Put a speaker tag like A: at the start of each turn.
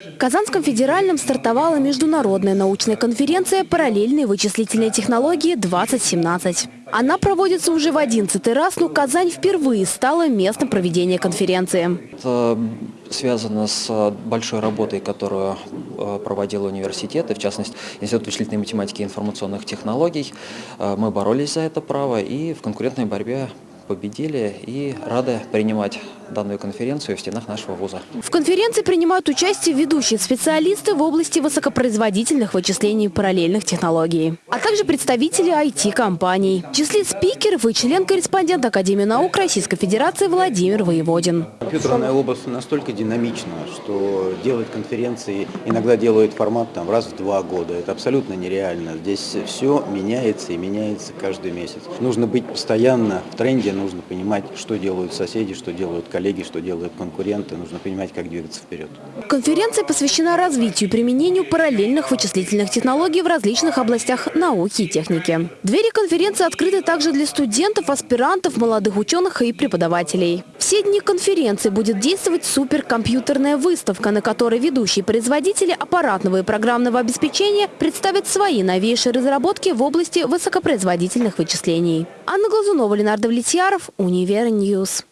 A: В Казанском федеральном стартовала международная научная конференция «Параллельные вычислительные технологии-2017». Она проводится уже в 11 раз, но Казань впервые стала местом проведения конференции.
B: Это связано с большой работой, которую э, проводил университет, и в частности Институт вычислительной математики и информационных технологий. Э, Мы боролись за это право и в конкурентной борьбе победили и рады принимать данную конференцию в стенах нашего вуза.
A: В конференции принимают участие ведущие специалисты в области высокопроизводительных вычислений параллельных технологий, а также представители IT-компаний. В числе спикеров и член-корреспондент Академии наук Российской Федерации Владимир Воеводин.
C: Компьютерная область настолько динамична, что делать конференции иногда делают формат там, раз в два года. Это абсолютно нереально. Здесь все меняется и меняется каждый месяц. Нужно быть постоянно в тренде, нужно понимать, что делают соседи, что делают коллеги, что делают конкуренты. Нужно понимать, как двигаться вперед.
A: Конференция посвящена развитию и применению параллельных вычислительных технологий в различных областях науки и техники. Двери конференции открыты также для студентов, аспирантов, молодых ученых и преподавателей. Все дни конференции будет действовать суперкомпьютерная выставка, на которой ведущие производители аппаратного и программного обеспечения представят свои новейшие разработки в области высокопроизводительных вычислений. Анна Глазунова, Ленар Давлетьяров, Univer News.